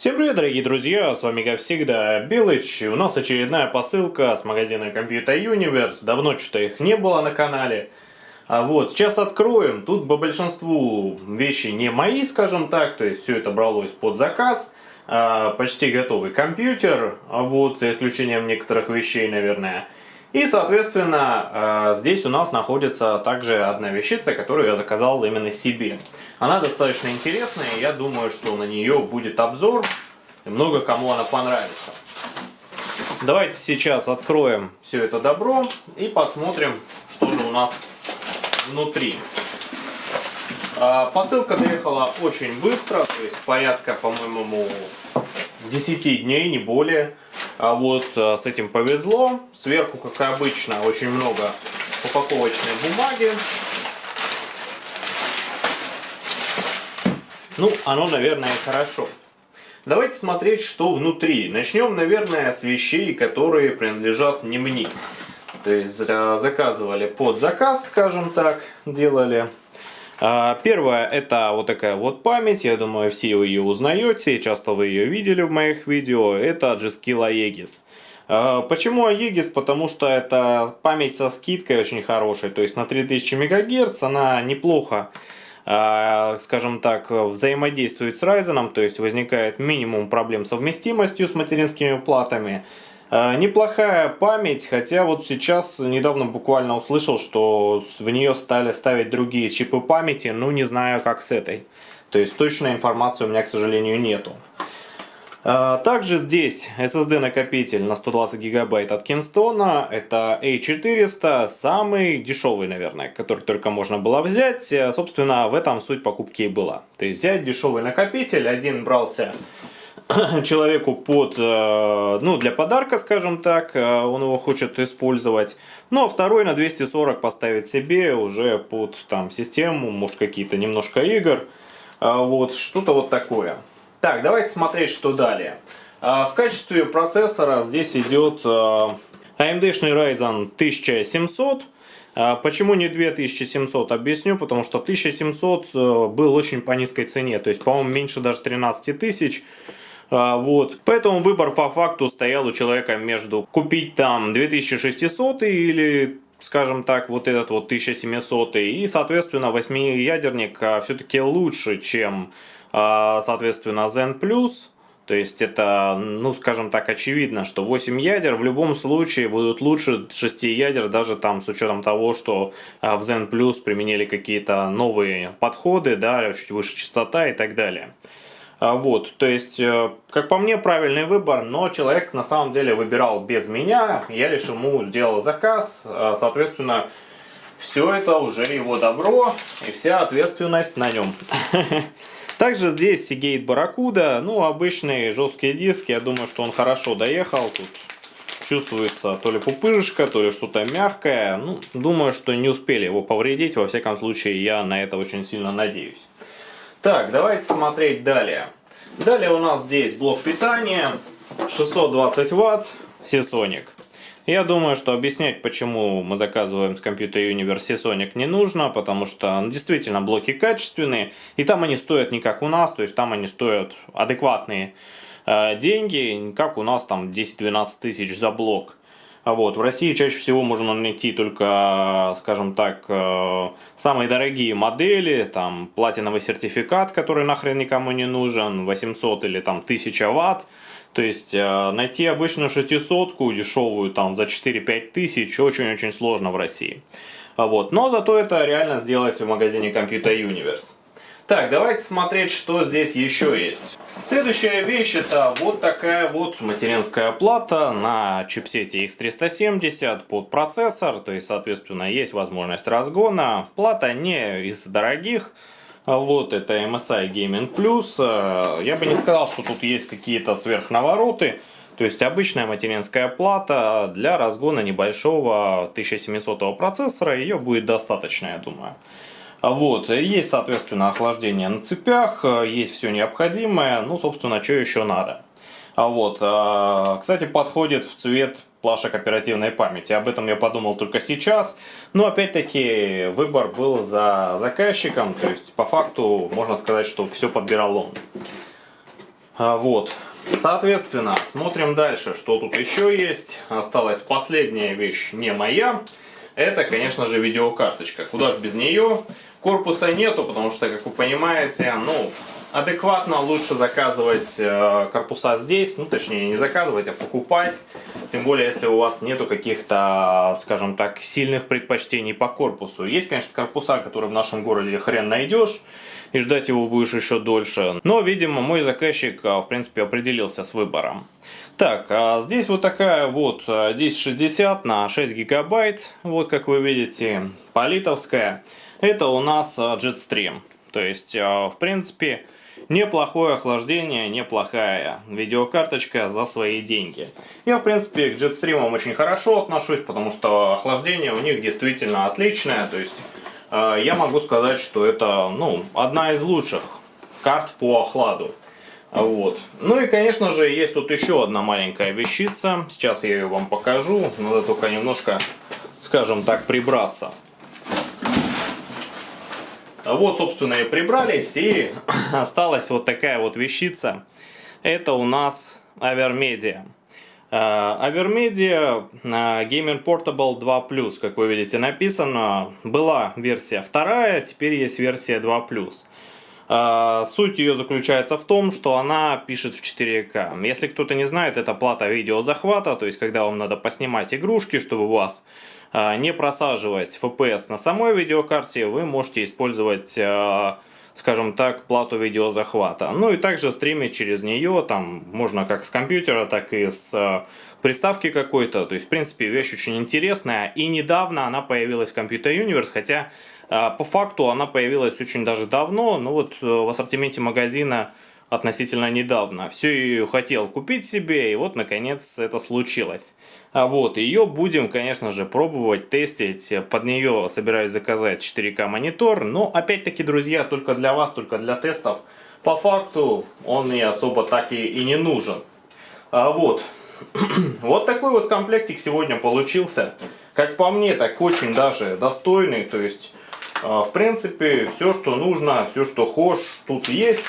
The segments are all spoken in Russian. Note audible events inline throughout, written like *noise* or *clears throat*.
Всем привет, дорогие друзья, с вами, как всегда, Белыч. У нас очередная посылка с магазина Computer Universe. Давно что-то их не было на канале. А вот, сейчас откроем. Тут по большинству вещи не мои, скажем так. То есть, все это бралось под заказ. А, почти готовый компьютер. А вот, за исключением некоторых вещей, наверное. И, соответственно, э, здесь у нас находится также одна вещица, которую я заказал именно себе. Она достаточно интересная, и я думаю, что на нее будет обзор, и много кому она понравится. Давайте сейчас откроем все это добро и посмотрим, что же у нас внутри. Э, посылка доехала очень быстро, то есть порядка, по-моему, 10 дней, не более. А вот э, с этим повезло. Сверху, как и обычно, очень много упаковочной бумаги. Ну, оно, наверное, хорошо. Давайте смотреть, что внутри. Начнем, наверное, с вещей, которые принадлежат не мне. То есть заказывали под заказ, скажем так, делали. А, первое это вот такая вот память, я думаю все вы ее узнаете, часто вы ее видели в моих видео, это G-Skill Aegis. А, почему Aegis? Потому что это память со скидкой очень хорошей, то есть на 3000 МГц она неплохо а, скажем так, взаимодействует с Ryzen, то есть возникает минимум проблем совместимостью с материнскими платами. А, неплохая память, хотя вот сейчас недавно буквально услышал, что в нее стали ставить другие чипы памяти, ну не знаю как с этой. То есть точной информации у меня, к сожалению, нету. А, также здесь SSD накопитель на 120 гигабайт от Kingston. Это A400, самый дешевый, наверное, который только можно было взять. Собственно, в этом суть покупки и была. То есть взять дешевый накопитель, один брался *coughs* человеку под, э, ну, для подарка, скажем так, э, он его хочет использовать. Ну, а второй на 240 поставить себе уже под там систему, может какие-то немножко игр. Э, вот, что-то вот такое. Так, давайте смотреть, что далее. В качестве процессора здесь идет AMD-шный Ryzen 1700. Почему не 2700, объясню, потому что 1700 был очень по низкой цене, то есть, по-моему, меньше даже 13 тысяч. А, вот. Поэтому выбор по факту стоял у человека между купить там 2600 или скажем так, вот этот вот 1700 и, соответственно, 8-ядерник а, все-таки лучше, чем, а, соответственно, Zen Plus. То есть это, ну, скажем так, очевидно, что 8 ядер в любом случае будут лучше 6 ядер, даже там с учетом того, что в Zen Plus применили какие-то новые подходы, да, чуть выше частота и так далее. А, вот, то есть, э, как по мне, правильный выбор, но человек на самом деле выбирал без меня, я лишь ему сделал заказ, а, соответственно, все это уже его добро и вся ответственность на нем. *laughs* Также здесь Seagate Barracuda, ну, обычный жесткий диск, я думаю, что он хорошо доехал, тут чувствуется то ли пупырышка, то ли что-то мягкое, ну, думаю, что не успели его повредить, во всяком случае, я на это очень сильно надеюсь. Так, давайте смотреть далее. Далее у нас здесь блок питания, 620 ватт, Seasonic. Я думаю, что объяснять, почему мы заказываем с Computer Universe Seasonic не нужно, потому что ну, действительно блоки качественные, и там они стоят не как у нас, то есть там они стоят адекватные э, деньги, как у нас там 10-12 тысяч за блок. А вот. В России чаще всего можно найти только, скажем так, э, самые дорогие модели, там платиновый сертификат, который нахрен никому не нужен, 800 или там 1000 ватт. То есть э, найти обычную 600 дешевую там за 4-5 тысяч очень-очень сложно в России. А вот. Но зато это реально сделать в магазине Computer Universe. Так, давайте смотреть, что здесь еще есть. Следующая вещь это вот такая вот материнская плата на чипсете X370 под процессор. То есть, соответственно, есть возможность разгона. Плата не из дорогих. Вот это MSI Gaming Plus. Я бы не сказал, что тут есть какие-то сверхнавороты. То есть обычная материнская плата для разгона небольшого 1700 процессора. Ее будет достаточно, я думаю. Вот, есть, соответственно, охлаждение на цепях, есть все необходимое, ну, собственно, что еще надо. А вот, а, кстати, подходит в цвет плашек оперативной памяти. Об этом я подумал только сейчас. Но опять-таки выбор был за заказчиком. То есть по факту можно сказать, что все подбирал он. А, вот. Соответственно, смотрим дальше, что тут еще есть. Осталась последняя вещь, не моя. Это, конечно же, видеокарточка. Куда же без нее? Корпуса нету, потому что, как вы понимаете, ну, адекватно лучше заказывать э, корпуса здесь, ну точнее не заказывать, а покупать. Тем более, если у вас нету каких-то, скажем так, сильных предпочтений по корпусу. Есть, конечно, корпуса, которые в нашем городе хрен найдешь, и ждать его будешь еще дольше. Но, видимо, мой заказчик, э, в принципе, определился с выбором. Так, а здесь вот такая вот 1060 э, на 6 гигабайт, вот как вы видите, политовская. Это у нас Jetstream. То есть, в принципе, Неплохое охлаждение, неплохая видеокарточка за свои деньги. Я, в принципе, к джетстримам очень хорошо отношусь, потому что охлаждение у них действительно отличное. То есть, э, я могу сказать, что это, ну, одна из лучших карт по охладу. Вот. Ну и, конечно же, есть тут еще одна маленькая вещица. Сейчас я ее вам покажу. Надо только немножко, скажем так, прибраться. Вот, собственно, и прибрались, и *coughs* осталась вот такая вот вещица. Это у нас Avermedia. Avermedia Gaming Portable 2+, как вы видите написано. Была версия вторая, теперь есть версия 2+. А, суть ее заключается в том, что она пишет в 4К. Если кто-то не знает, это плата видеозахвата, то есть когда вам надо поснимать игрушки, чтобы у вас а, не просаживать FPS на самой видеокарте, вы можете использовать а, скажем так, плату видеозахвата. Ну и также стримить через нее, там можно как с компьютера, так и с приставки какой-то. То есть, в принципе, вещь очень интересная. И недавно она появилась в Computer Universe, хотя по факту она появилась очень даже давно, но вот э, в ассортименте магазина относительно недавно. Все ее хотел купить себе, и вот наконец это случилось. А вот, ее будем, конечно же, пробовать, тестить. Под нее собираюсь заказать 4К монитор, но опять-таки, друзья, только для вас, только для тестов. По факту он мне особо так и, и не нужен. А вот, *clears throat* вот такой вот комплектик сегодня получился. Как по мне, так очень даже достойный, то есть... А, в принципе, все, что нужно, все, что хочешь, тут есть.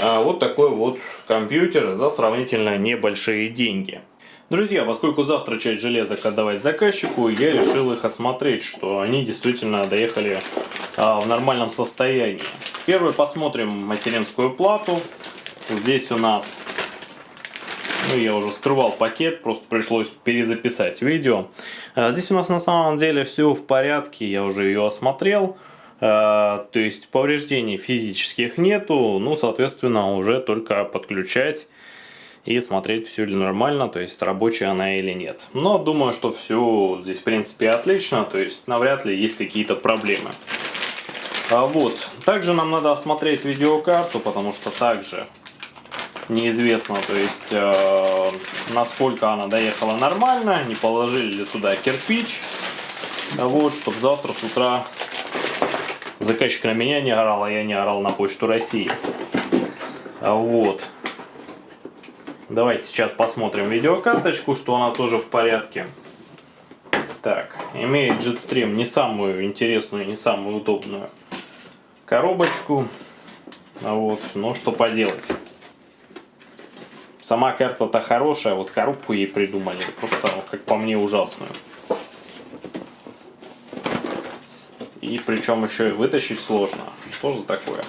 А, вот такой вот компьютер за сравнительно небольшие деньги. Друзья, поскольку завтра часть железок отдавать заказчику, я решил их осмотреть, что они действительно доехали а, в нормальном состоянии. Первый посмотрим материнскую плату. Здесь у нас, ну я уже скрывал пакет, просто пришлось перезаписать видео. А, здесь у нас на самом деле все в порядке, я уже ее осмотрел. А, то есть повреждений физических нету, ну, соответственно, уже только подключать и смотреть, все ли нормально, то есть рабочая она или нет. Но думаю, что все здесь, в принципе, отлично, то есть навряд ли есть какие-то проблемы. А вот, также нам надо осмотреть видеокарту, потому что также неизвестно, то есть, э, насколько она доехала нормально, не положили ли туда кирпич, вот, чтобы завтра с утра заказчик на меня не орал, а я не орал на почту России. Вот. Давайте сейчас посмотрим видеокарточку, что она тоже в порядке. Так, имеет Jetstream не самую интересную, не самую удобную коробочку. Вот, но что поделать. Сама карта-то хорошая, вот коробку ей придумали, просто, как по мне, ужасную. И причем еще и вытащить сложно. Что за такое?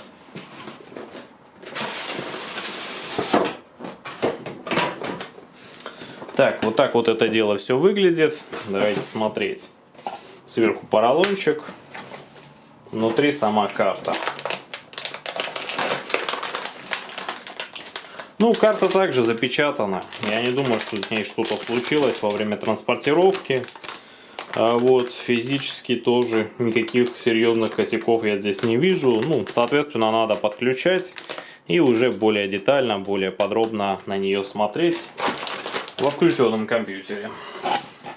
Так, вот так вот это дело все выглядит. Давайте смотреть. Сверху поролончик. Внутри сама карта. Ну, карта также запечатана. Я не думаю, что с ней что-то случилось во время транспортировки. А вот физически тоже никаких серьезных косяков я здесь не вижу. Ну, соответственно, надо подключать и уже более детально, более подробно на нее смотреть во включенном компьютере.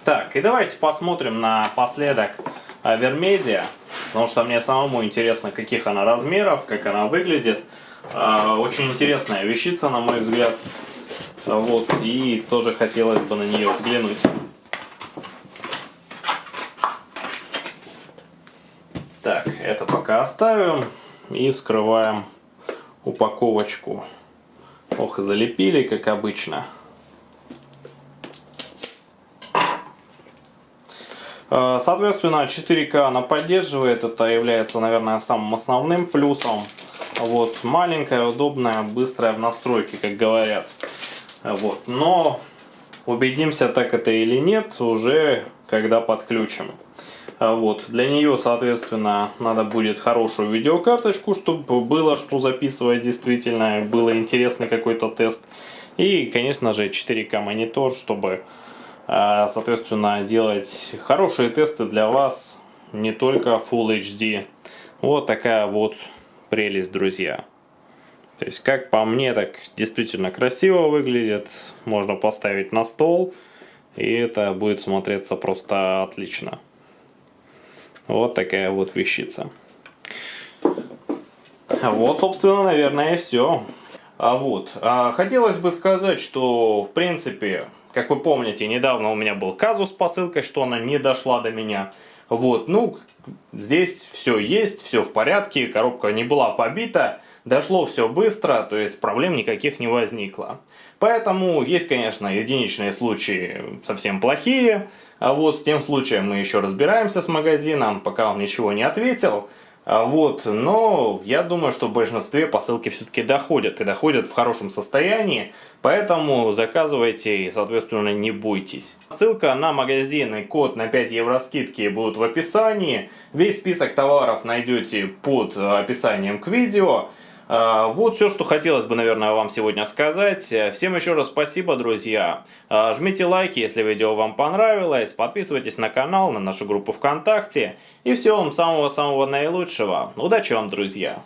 Так, и давайте посмотрим напоследок Avermedia, потому что мне самому интересно, каких она размеров, как она выглядит. А, очень интересная вещица, на мой взгляд. Вот, и тоже хотелось бы на нее взглянуть. Так, это пока оставим и вскрываем упаковочку Ох, залепили, как обычно. Э, соответственно, 4К она поддерживает, это является, наверное, самым основным плюсом. Вот, маленькая, удобная, быстрая в настройке, как говорят. Вот, но убедимся, так это или нет, уже когда подключим. Вот, для нее, соответственно, надо будет хорошую видеокарточку, чтобы было что записывать действительно, было интересный какой-то тест. И, конечно же, 4К монитор, чтобы а, соответственно, делать хорошие тесты для вас, не только Full HD. Вот такая вот прелесть, друзья. То есть, как по мне, так действительно красиво выглядит. Можно поставить на стол, и это будет смотреться просто отлично. Вот такая вот вещица. Вот, собственно, наверное, и все. А вот, а, хотелось бы сказать, что, в принципе, как вы помните, недавно у меня был казус с посылкой, что она не дошла до меня. Вот, ну, здесь все есть, все в порядке, коробка не была побита, дошло все быстро, то есть проблем никаких не возникло. Поэтому есть, конечно, единичные случаи совсем плохие, а вот с тем случаем мы еще разбираемся с магазином, пока он ничего не ответил. А вот, но я думаю, что в большинстве посылки все-таки доходят и доходят в хорошем состоянии, поэтому заказывайте и, соответственно, не бойтесь. Ссылка на магазин и код на 5 евро скидки будут в описании. Весь список товаров найдете под описанием к видео. А, вот все, что хотелось бы, наверное, вам сегодня сказать. Всем еще раз спасибо, друзья. А, жмите лайки, если видео вам понравилось. Подписывайтесь на канал, на нашу группу ВКонтакте. И всего вам самого-самого наилучшего. Удачи вам, друзья!